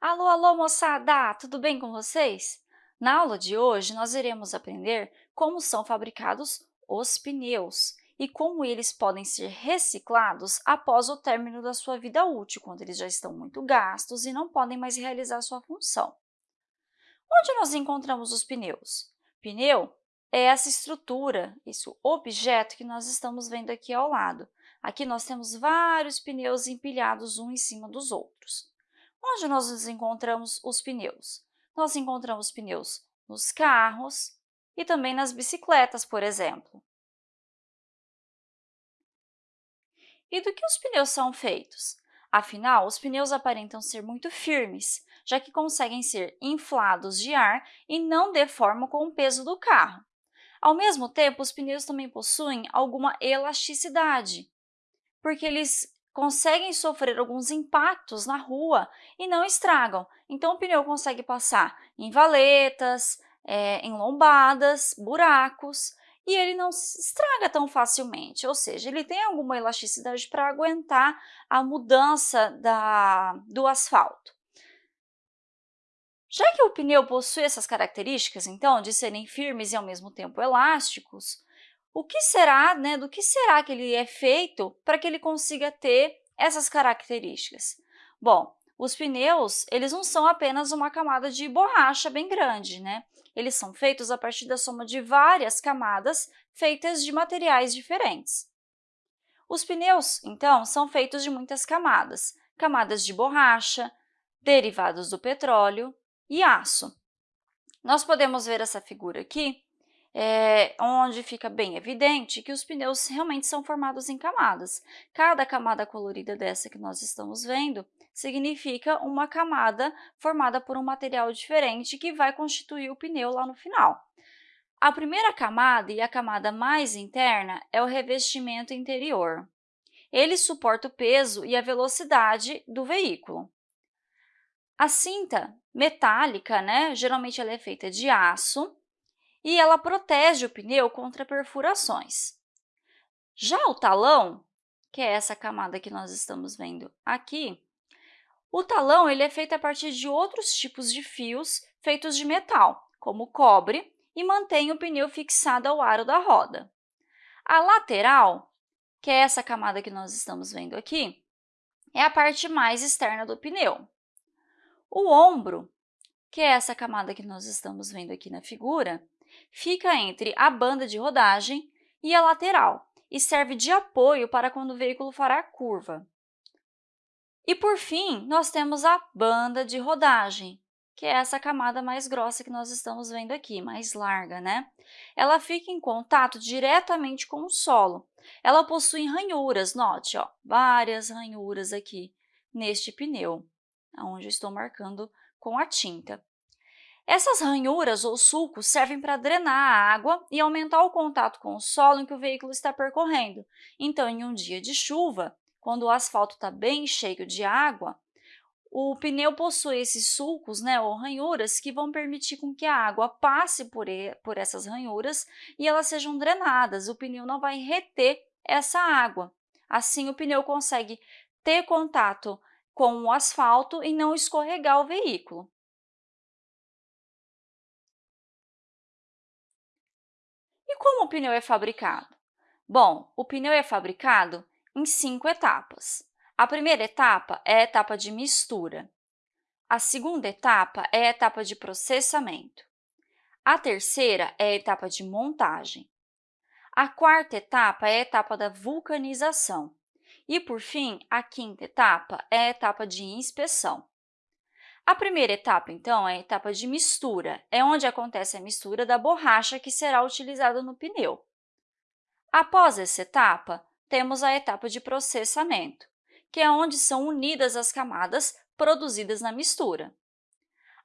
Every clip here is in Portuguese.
Alô, alô, moçada! Tudo bem com vocês? Na aula de hoje, nós iremos aprender como são fabricados os pneus e como eles podem ser reciclados após o término da sua vida útil, quando eles já estão muito gastos e não podem mais realizar sua função. Onde nós encontramos os pneus? Pneu é essa estrutura, esse objeto que nós estamos vendo aqui ao lado. Aqui nós temos vários pneus empilhados um em cima dos outros. Onde nós nos encontramos os pneus? Nós encontramos pneus nos carros e também nas bicicletas, por exemplo. E do que os pneus são feitos? Afinal, os pneus aparentam ser muito firmes, já que conseguem ser inflados de ar e não deformam com o peso do carro. Ao mesmo tempo, os pneus também possuem alguma elasticidade, porque eles conseguem sofrer alguns impactos na rua e não estragam. Então, o pneu consegue passar em valetas, é, em lombadas, buracos, e ele não se estraga tão facilmente, ou seja, ele tem alguma elasticidade para aguentar a mudança da, do asfalto. Já que o pneu possui essas características, então, de serem firmes e ao mesmo tempo elásticos, o que será, né, do que será que ele é feito para que ele consiga ter essas características? Bom, os pneus, eles não são apenas uma camada de borracha bem grande, né? Eles são feitos a partir da soma de várias camadas feitas de materiais diferentes. Os pneus, então, são feitos de muitas camadas, camadas de borracha, derivados do petróleo e aço. Nós podemos ver essa figura aqui, é, onde fica bem evidente que os pneus realmente são formados em camadas. Cada camada colorida dessa que nós estamos vendo significa uma camada formada por um material diferente que vai constituir o pneu lá no final. A primeira camada e a camada mais interna é o revestimento interior. Ele suporta o peso e a velocidade do veículo. A cinta metálica, né, geralmente ela é feita de aço, e ela protege o pneu contra perfurações. Já o talão, que é essa camada que nós estamos vendo aqui, o talão ele é feito a partir de outros tipos de fios feitos de metal, como cobre, e mantém o pneu fixado ao aro da roda. A lateral, que é essa camada que nós estamos vendo aqui, é a parte mais externa do pneu. O ombro, que é essa camada que nós estamos vendo aqui na figura, fica entre a banda de rodagem e a lateral e serve de apoio para quando o veículo fará curva. E, por fim, nós temos a banda de rodagem, que é essa camada mais grossa que nós estamos vendo aqui, mais larga, né? Ela fica em contato diretamente com o solo. Ela possui ranhuras, note, ó, várias ranhuras aqui neste pneu, onde eu estou marcando com a tinta. Essas ranhuras ou sulcos servem para drenar a água e aumentar o contato com o solo em que o veículo está percorrendo. Então, em um dia de chuva, quando o asfalto está bem cheio de água, o pneu possui esses sulcos, né, ou ranhuras, que vão permitir com que a água passe por, por essas ranhuras e elas sejam drenadas. O pneu não vai reter essa água. Assim, o pneu consegue ter contato com o asfalto e não escorregar o veículo. Como o pneu é fabricado? Bom, o pneu é fabricado em cinco etapas. A primeira etapa é a etapa de mistura. A segunda etapa é a etapa de processamento. A terceira é a etapa de montagem. A quarta etapa é a etapa da vulcanização. E, por fim, a quinta etapa é a etapa de inspeção. A primeira etapa, então, é a etapa de mistura, é onde acontece a mistura da borracha que será utilizada no pneu. Após essa etapa, temos a etapa de processamento, que é onde são unidas as camadas produzidas na mistura.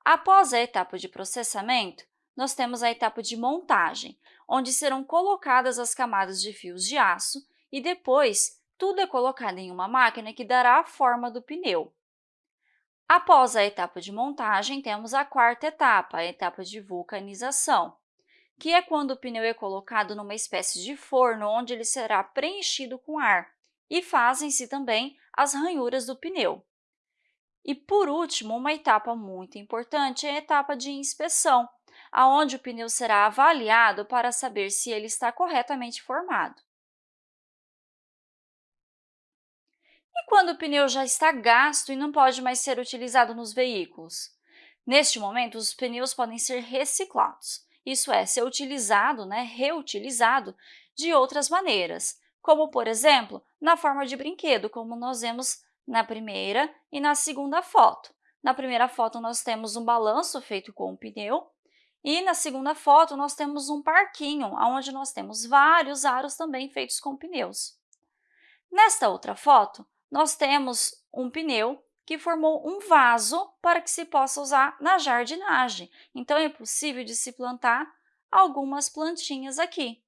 Após a etapa de processamento, nós temos a etapa de montagem, onde serão colocadas as camadas de fios de aço e depois tudo é colocado em uma máquina que dará a forma do pneu. Após a etapa de montagem, temos a quarta etapa, a etapa de vulcanização, que é quando o pneu é colocado numa espécie de forno onde ele será preenchido com ar e fazem-se também as ranhuras do pneu. E, por último, uma etapa muito importante é a etapa de inspeção, aonde o pneu será avaliado para saber se ele está corretamente formado. E quando o pneu já está gasto e não pode mais ser utilizado nos veículos? Neste momento, os pneus podem ser reciclados, isso é, ser utilizado, né, reutilizado de outras maneiras, como, por exemplo, na forma de brinquedo, como nós vemos na primeira e na segunda foto. Na primeira foto, nós temos um balanço feito com um pneu e na segunda foto, nós temos um parquinho, onde nós temos vários aros também feitos com pneus. Nesta outra foto, nós temos um pneu que formou um vaso para que se possa usar na jardinagem. Então, é possível de se plantar algumas plantinhas aqui.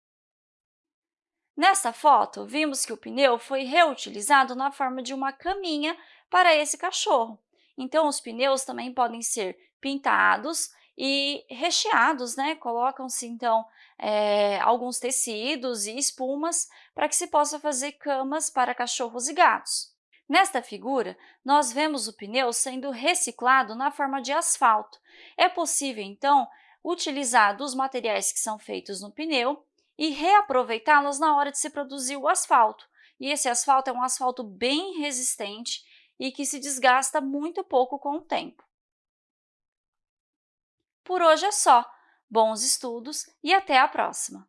Nesta foto, vimos que o pneu foi reutilizado na forma de uma caminha para esse cachorro. Então, os pneus também podem ser pintados e recheados, né? Colocam-se, então, é, alguns tecidos e espumas para que se possa fazer camas para cachorros e gatos. Nesta figura, nós vemos o pneu sendo reciclado na forma de asfalto. É possível, então, utilizar dos materiais que são feitos no pneu e reaproveitá-los na hora de se produzir o asfalto. E esse asfalto é um asfalto bem resistente e que se desgasta muito pouco com o tempo. Por hoje é só. Bons estudos e até a próxima!